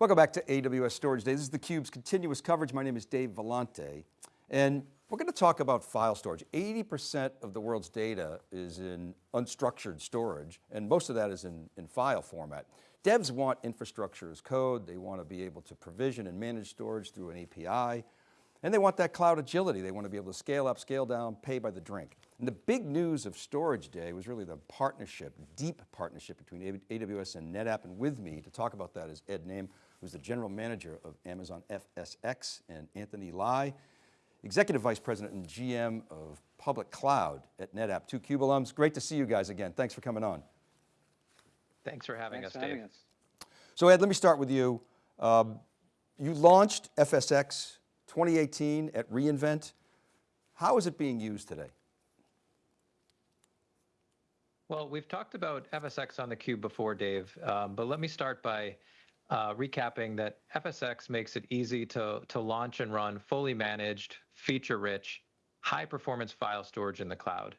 Welcome back to AWS Storage Day. This is theCUBE's continuous coverage. My name is Dave Vellante. And we're going to talk about file storage. 80% of the world's data is in unstructured storage, and most of that is in, in file format. Devs want infrastructure as code. They want to be able to provision and manage storage through an API. And they want that cloud agility. They want to be able to scale up, scale down, pay by the drink. And the big news of Storage Day was really the partnership, deep partnership between AWS and NetApp. And with me to talk about that is Ed Naim, who's the general manager of Amazon FSx, and Anthony Lye, executive vice president and GM of public cloud at NetApp. Two CUBE alums, great to see you guys again. Thanks for coming on. Thanks for having Thanks us, for Dave. having us. So Ed, let me start with you. Um, you launched FSx 2018 at reInvent. How is it being used today? Well, we've talked about FSx on the Cube before, Dave, um, but let me start by uh, recapping that FSx makes it easy to, to launch and run fully managed, feature-rich, high-performance file storage in the cloud.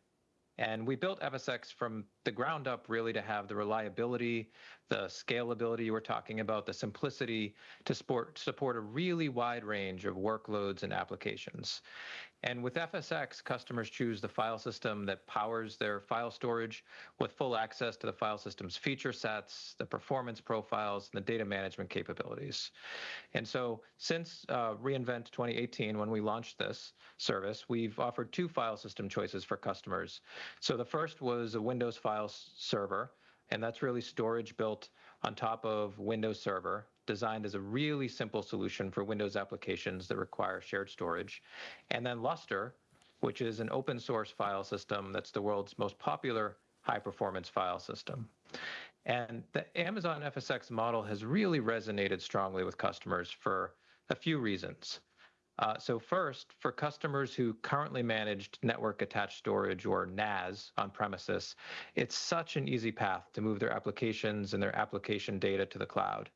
And we built FSx from the ground up really to have the reliability, the scalability you were talking about, the simplicity to support, support a really wide range of workloads and applications. And with FSx, customers choose the file system that powers their file storage with full access to the file system's feature sets, the performance profiles, and the data management capabilities. And so since uh, reInvent 2018, when we launched this service, we've offered two file system choices for customers. So the first was a Windows file server, and that's really storage built on top of Windows Server designed as a really simple solution for Windows applications that require shared storage. And then Lustre, which is an open source file system that's the world's most popular high performance file system. And the Amazon FSx model has really resonated strongly with customers for a few reasons. Uh, so first, for customers who currently managed network attached storage or NAS on premises, it's such an easy path to move their applications and their application data to the cloud.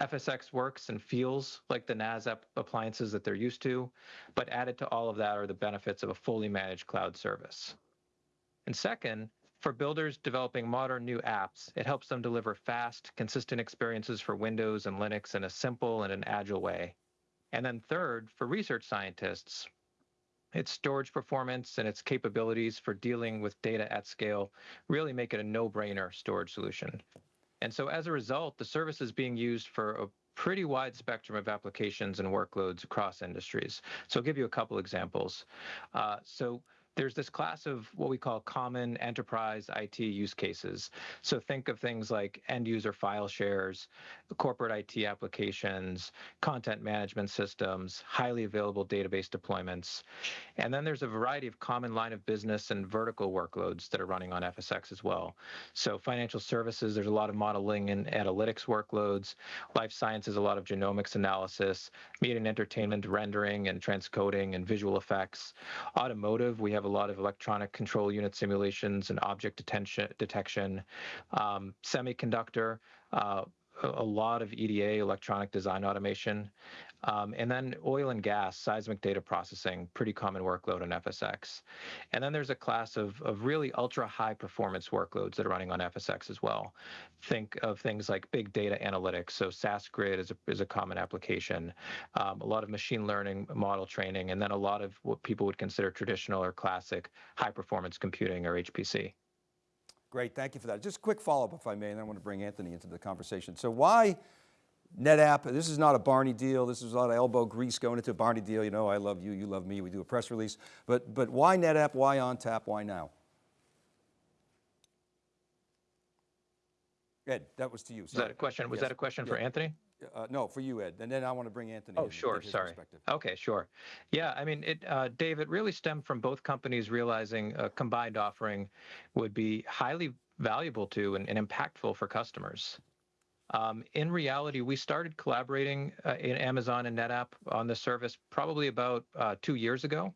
FSx works and feels like the NAS appliances that they're used to, but added to all of that are the benefits of a fully managed cloud service. And second, for builders developing modern new apps, it helps them deliver fast, consistent experiences for Windows and Linux in a simple and an agile way. And then third, for research scientists, its storage performance and its capabilities for dealing with data at scale really make it a no-brainer storage solution. And so as a result, the service is being used for a pretty wide spectrum of applications and workloads across industries. So I'll give you a couple examples. Uh, so there's this class of what we call common enterprise IT use cases. So think of things like end user file shares, corporate IT applications, content management systems, highly available database deployments. And then there's a variety of common line of business and vertical workloads that are running on FSx as well. So financial services, there's a lot of modeling and analytics workloads. Life sciences, a lot of genomics analysis, media and entertainment rendering and transcoding and visual effects. Automotive, we have a lot of electronic control unit simulations and object detention, detection. Um, semiconductor, uh, a lot of EDA, electronic design automation. Um, and then oil and gas, seismic data processing, pretty common workload on FSx. And then there's a class of, of really ultra high performance workloads that are running on FSx as well. Think of things like big data analytics. So SAS Grid is a, is a common application, um, a lot of machine learning model training, and then a lot of what people would consider traditional or classic high performance computing or HPC. Great, thank you for that. Just a quick follow-up if I may, and I want to bring Anthony into the conversation. So why NetApp, this is not a Barney deal, this is a lot of elbow grease going into a Barney deal, you know, I love you, you love me, we do a press release, but, but why NetApp, why ONTAP, why now? Ed, that was to you. Was that a question? Was Yes. that a question Yeah. for Anthony? Uh, no, for you, Ed, and then I want to bring Anthony Oh, sure. Sorry. Okay, sure. Yeah, I mean, it, uh, Dave, it really stemmed from both companies realizing a combined offering would be highly valuable to and, and impactful for customers. Um, in reality, we started collaborating uh, in Amazon and NetApp on the service probably about uh, two years ago.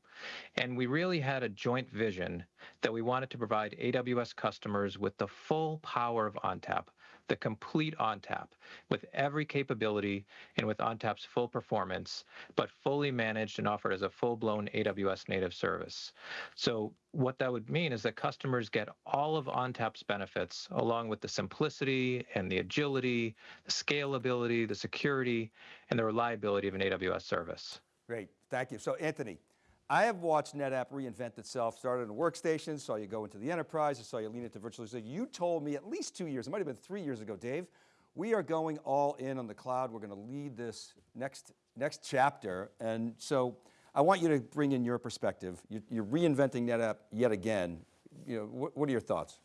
And we really had a joint vision that we wanted to provide AWS customers with the full power of ONTAP, the complete ONTAP with every capability and with ONTAP's full performance, but fully managed and offered as a full-blown AWS native service. So what that would mean is that customers get all of ONTAP's benefits along with the simplicity and the agility, the scalability, the security, and the reliability of an AWS service. Great, thank you. So Anthony, I have watched NetApp reinvent itself, started in a workstation, saw you go into the enterprise, I saw you lean into virtualization. You told me at least two years, it might've been three years ago, Dave, we are going all in on the cloud. We're going to lead this next, next chapter. And so I want you to bring in your perspective. You, you're reinventing NetApp yet again. You know, what, what are your thoughts?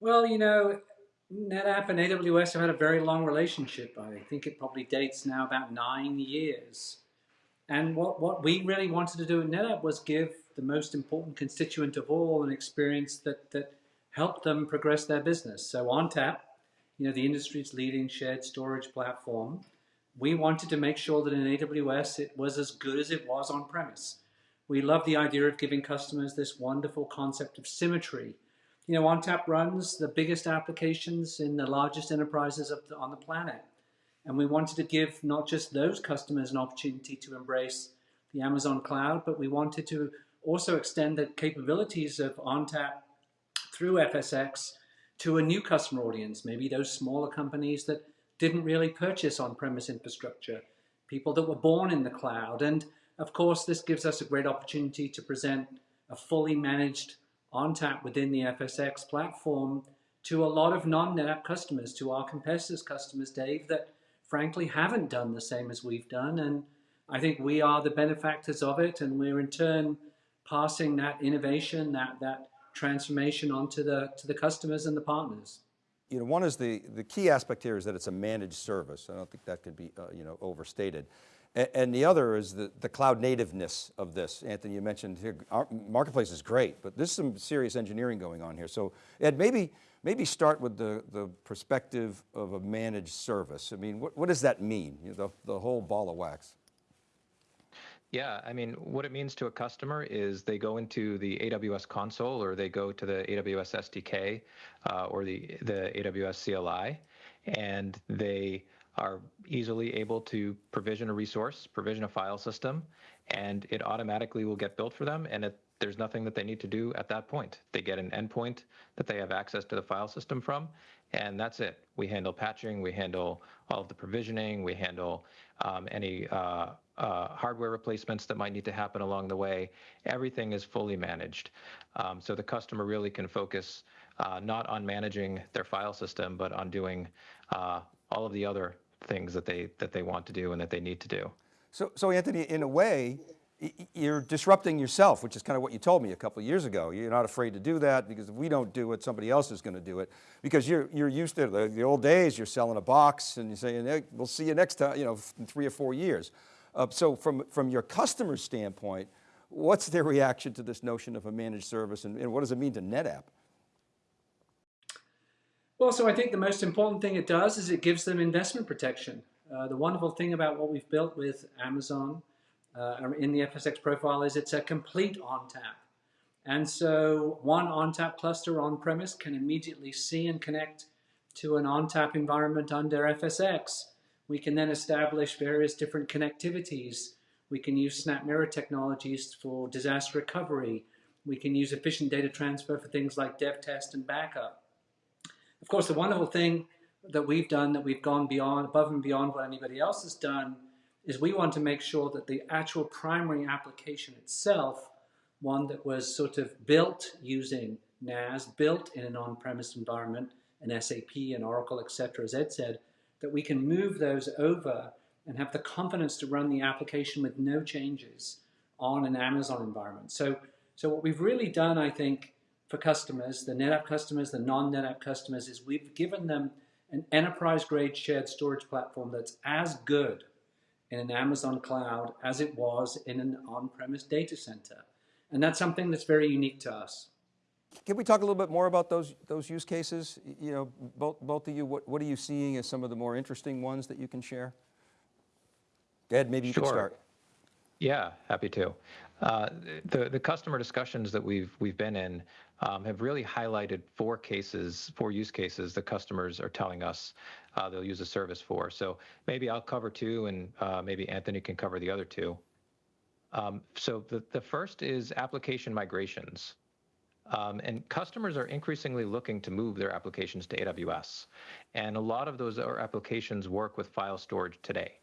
Well, you know, NetApp and AWS have had a very long relationship. I think it probably dates now about nine years. And what, what we really wanted to do at NetApp was give the most important constituent of all an experience that, that helped them progress their business. So ONTAP, you know, the industry's leading shared storage platform, we wanted to make sure that in AWS it was as good as it was on premise. We love the idea of giving customers this wonderful concept of symmetry. You know, ONTAP runs the biggest applications in the largest enterprises the, on the planet. And we wanted to give not just those customers an opportunity to embrace the Amazon cloud, but we wanted to also extend the capabilities of ONTAP through FSx to a new customer audience, maybe those smaller companies that didn't really purchase on-premise infrastructure, people that were born in the cloud. And of course, this gives us a great opportunity to present a fully managed ONTAP within the FSx platform to a lot of non-NetApp customers, to our competitors' customers, Dave, that frankly haven't done the same as we've done. And I think we are the benefactors of it. And we're in turn passing that innovation, that, that transformation onto the, to the customers and the partners. You know, one is the, the key aspect here is that it's a managed service. I don't think that could be, uh, you know, overstated. And, the other is the, the cloud nativeness of this. Anthony, you mentioned here, our marketplace is great, but there's some serious engineering going on here. So Ed, maybe, maybe start with the, the perspective of a managed service. I mean, what, what does that mean? You know, the, the whole ball of wax. Yeah, I mean, what it means to a customer is they go into the AWS console or they go to the AWS SDK uh, or the, the AWS CLI, and they are easily able to provision a resource, provision a file system, and it automatically will get built for them. And it, there's nothing that they need to do at that point. They get an endpoint that they have access to the file system from, and that's it. We handle patching, we handle all of the provisioning, we handle um, any uh, uh, hardware replacements that might need to happen along the way. Everything is fully managed. Um, so the customer really can focus uh, not on managing their file system, but on doing uh, all of the other things that they, that they want to do and that they need to do. So, so Anthony, in a way, you're disrupting yourself, which is kind of what you told me a couple of years ago. You're not afraid to do that because if we don't do it, somebody else is going to do it. Because you're, you're used to the, the old days, you're selling a box and you're saying, hey, we'll see you next time, you know, in three or four years. Uh, so from, from your customer standpoint, what's their reaction to this notion of a managed service and, and what does it mean to NetApp? Well, so I think the most important thing it does is it gives them investment protection. Uh, the wonderful thing about what we've built with Amazon uh, in the FSx profile is it's a complete ONTAP. And so one ONTAP cluster on-premise can immediately see and connect to an ONTAP environment under FSx. We can then establish various different connectivities. We can use SnapMirror technologies for disaster recovery. We can use efficient data transfer for things like dev test and backup. Of course, the wonderful thing that we've done, that we've gone beyond, above and beyond what anybody else has done, is we want to make sure that the actual primary application itself, one that was sort of built using NAS, built in an on-premise environment, an SAP and Oracle, et cetera, as Ed said, that we can move those over and have the confidence to run the application with no changes on an Amazon environment. So, so what we've really done, I think, for customers, the NetApp customers, the non-NetApp customers, is we've given them an enterprise-grade shared storage platform that's as good in an Amazon cloud as it was in an on-premise data center. And that's something that's very unique to us. Can we talk a little bit more about those, those use cases? You know, both, both of you, what, what are you seeing as some of the more interesting ones that you can share? Ed, maybe you sure. can start. Yeah, happy to. Uh, the the customer discussions that we've we've been in um, have really highlighted four cases, four use cases that customers are telling us uh, they'll use a service for. So maybe I'll cover two, and uh, maybe Anthony can cover the other two. Um, so the the first is application migrations. Um, and customers are increasingly looking to move their applications to AWS. And a lot of those are applications work with file storage today.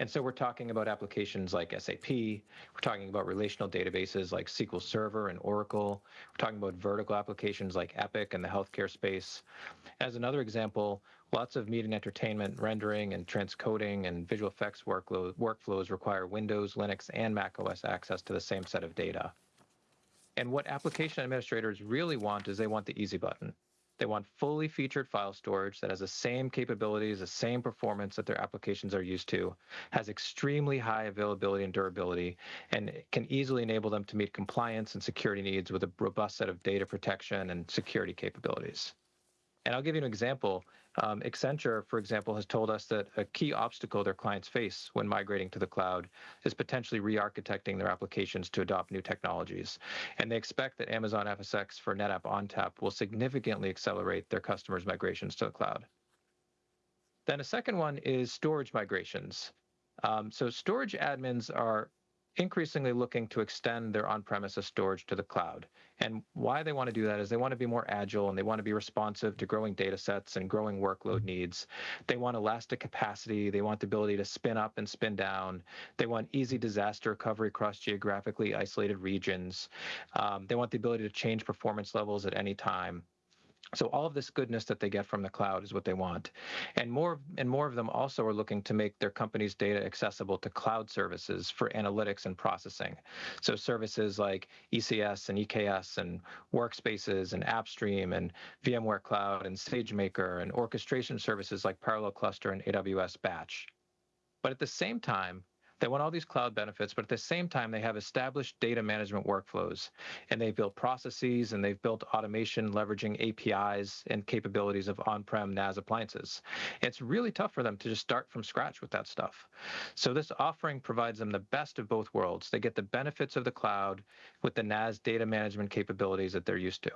And so we're talking about applications like SAP, we're talking about relational databases like SQL Server and Oracle, we're talking about vertical applications like Epic and the healthcare space. As another example, lots of media and entertainment rendering and transcoding and visual effects workload, workflows require Windows, Linux, and Mac OS access to the same set of data. And what application administrators really want is they want the easy button. They want fully featured file storage that has the same capabilities, the same performance that their applications are used to, has extremely high availability and durability, and can easily enable them to meet compliance and security needs with a robust set of data protection and security capabilities. And I'll give you an example. Um, Accenture, for example, has told us that a key obstacle their clients face when migrating to the cloud is potentially re-architecting their applications to adopt new technologies. And they expect that Amazon FSx for NetApp ONTAP will significantly accelerate their customers' migrations to the cloud. Then a second one is storage migrations. Um, so storage admins are increasingly looking to extend their on-premises storage to the cloud. And why they want to do that is they want to be more agile and they want to be responsive to growing data sets and growing workload needs. They want elastic capacity. They want the ability to spin up and spin down. They want easy disaster recovery across geographically isolated regions. Um, they want the ability to change performance levels at any time. So all of this goodness that they get from the cloud is what they want. And more and more of them also are looking to make their company's data accessible to cloud services for analytics and processing. So services like ECS and EKS and workspaces and AppStream and VMware Cloud and SageMaker and orchestration services like Parallel Cluster and AWS Batch. But at the same time, they want all these cloud benefits, but at the same time, they have established data management workflows and they've built processes and they've built automation leveraging APIs and capabilities of on prem NAS appliances. It's really tough for them to just start from scratch with that stuff. So, this offering provides them the best of both worlds. They get the benefits of the cloud with the NAS data management capabilities that they're used to.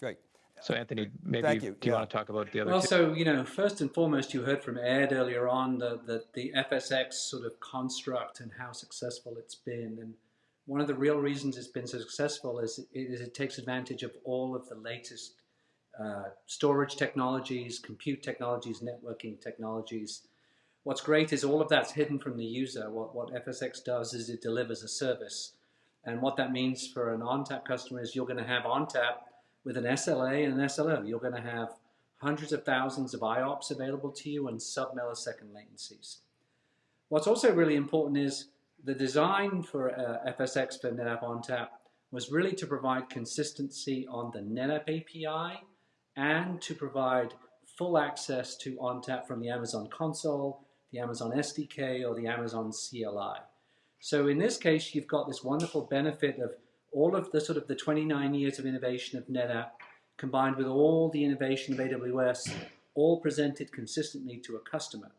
Great. So Anthony, maybe Thank you. do you Yeah. want to talk about the other Well, two? so you know, first and foremost, you heard from Ed earlier on the, the the FSx sort of construct and how successful it's been. And one of the real reasons it's been so successful is it, is it takes advantage of all of the latest uh, storage technologies, compute technologies, networking technologies. What's great is all of that's hidden from the user. What what FSx does is it delivers a service, and what that means for an ONTAP customer is you're going to have ONTAP with an SLA and an SLO. You're going to have hundreds of thousands of IOPS available to you and sub-millisecond latencies. What's also really important is the design for uh, FSx for NetApp ONTAP was really to provide consistency on the NetApp API and to provide full access to ONTAP from the Amazon console, the Amazon SDK, or the Amazon CLI. So in this case, you've got this wonderful benefit of all of the sort of the 29 years of innovation of NetApp combined with all the innovation of AWS, all presented consistently to a customer.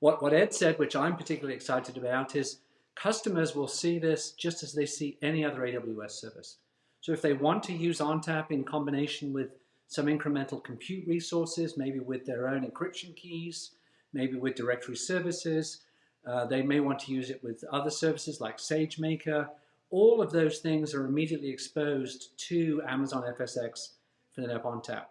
What, what Ed said, which I'm particularly excited about, is customers will see this just as they see any other AWS service. So if they want to use ONTAP in combination with some incremental compute resources, maybe with their own encryption keys, maybe with directory services, uh, they may want to use it with other services like SageMaker, all of those things are immediately exposed to Amazon FSx for NetApp ONTAP.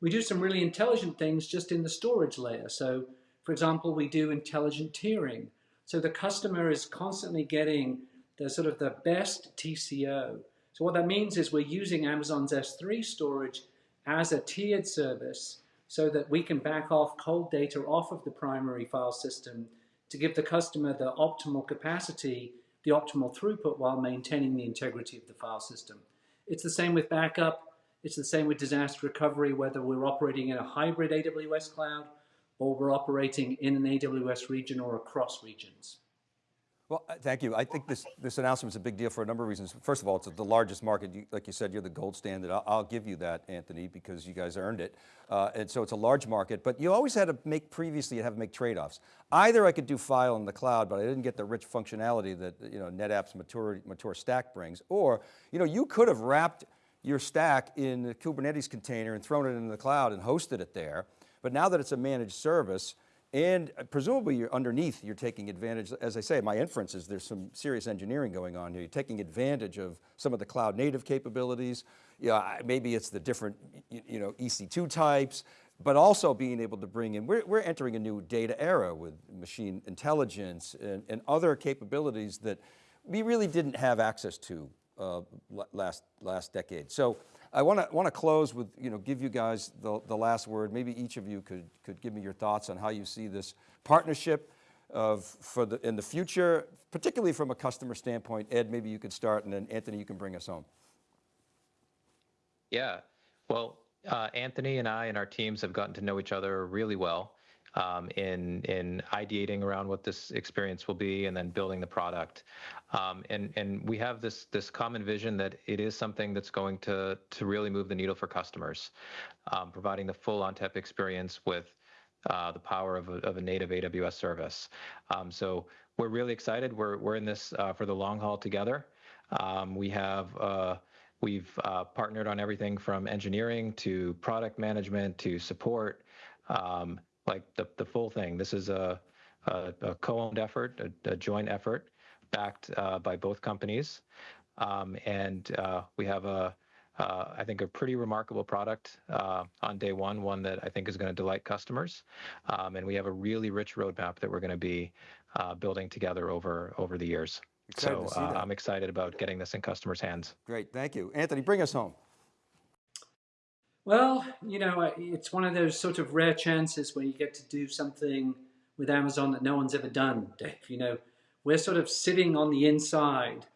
We do some really intelligent things just in the storage layer. So, for example, we do intelligent tiering. So the customer is constantly getting the sort of the best TCO. So what that means is we're using Amazon's S3 storage as a tiered service so that we can back off cold data off of the primary file system to give the customer the optimal capacity the optimal throughput while maintaining the integrity of the file system. It's the same with backup. It's the same with disaster recovery, whether we're operating in a hybrid AWS cloud or we're operating in an AWS region or across regions. Well, uh, thank you. I think this, this announcement is a big deal for a number of reasons. First of all, it's the largest market. You, like you said, you're the gold standard. I'll, I'll give you that, Anthony, because you guys earned it. Uh, and so it's a large market, but you always had to make, previously you had to make trade-offs. Either I could do file in the cloud, but I didn't get the rich functionality that you know, NetApp's mature, mature stack brings. Or you, know, you could have wrapped your stack in a Kubernetes container and thrown it into the cloud and hosted it there. But now that it's a managed service, and presumably you're underneath, you're taking advantage, as I say, my inference is there's some serious engineering going on here. You're taking advantage of some of the cloud native capabilities. Yeah, maybe it's the different you know, EC2 types, but also being able to bring in, we're, we're entering a new data era with machine intelligence and, and other capabilities that we really didn't have access to uh, last, last decade. So I want to want to close with, you know, give you guys the, the last word. Maybe each of you could, could give me your thoughts on how you see this partnership of, for the, in the future, particularly from a customer standpoint. Ed, maybe you could start and then Anthony, you can bring us home. Yeah, well, uh, Anthony and I and our teams have gotten to know each other really well um, in in ideating around what this experience will be and then building the product. Um, and and we have this this common vision that it is something that's going to to really move the needle for customers, um, providing the full ONTAP experience with uh, the power of a, of a native AWS service. Um, so we're really excited. We're we're in this uh, for the long haul together. Um, we have. Uh, We've uh, partnered on everything from engineering to product management to support. Um, like the, the full thing. This is a, a, a co-owned effort, a, a, joint effort backed uh, by both companies. Um, and uh, we have a, uh, I think, a pretty remarkable product uh, on day one, one that I think is going to delight customers. Um, and we have a really rich roadmap that we're going to be uh, building together over, over the years. Excited so uh, I'm excited about getting this in customers' hands. Great, thank you. Anthony, bring us home. Well, you know, it's one of those sort of rare chances where you get to do something with Amazon that no one's ever done, Dave. You know, we're sort of sitting on the inside.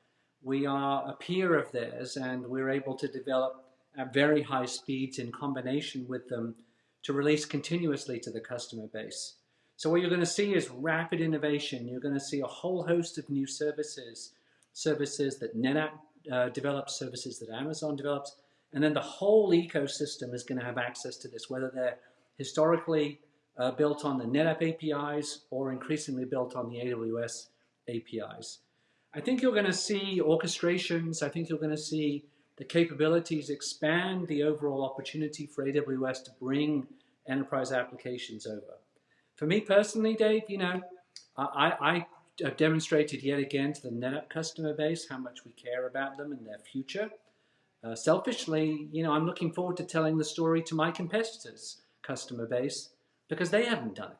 We are a peer of theirs, and we're able to develop at very high speeds in combination with them to release continuously to the customer base. So what you're going to see is rapid innovation. You're going to see a whole host of new services, services that NetApp uh, develops, services that Amazon develops, and then the whole ecosystem is going to have access to this, whether they're historically uh, built on the NetApp APIs or increasingly built on the AWS APIs. I think you're going to see orchestrations. I think you're going to see the capabilities expand the overall opportunity for AWS to bring enterprise applications over. For me personally, Dave, you know, I, I have demonstrated yet again to the NetApp customer base how much we care about them and their future. Uh, selfishly, you know, I'm looking forward to telling the story to my competitors' customer base because they haven't done it.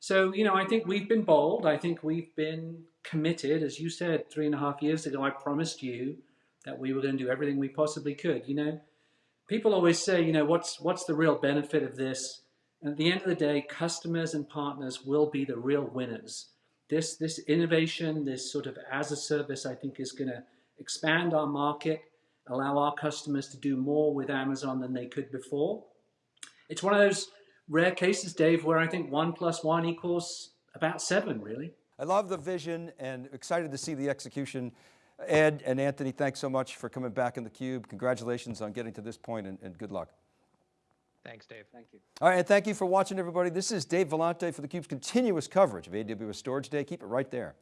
So, you know, I think we've been bold. I think we've been committed. As you said three and a half years ago, I promised you that we were going to do everything we possibly could. You know, people always say, you know, what's what's the real benefit of this? And at the end of the day, customers and partners will be the real winners. This this innovation, this sort of as a service, I think is going to expand our market allow our customers to do more with Amazon than they could before. It's one of those rare cases, Dave, where I think one plus one equals about seven, really. I love the vision and excited to see the execution. Ed and Anthony, thanks so much for coming back in the cube. Congratulations on getting to this point and, and good luck. Thanks, Dave. Thank you. All right, and thank you for watching, everybody. This is Dave Vellante for theCUBE's continuous coverage of AWS Storage Day. Keep it right there.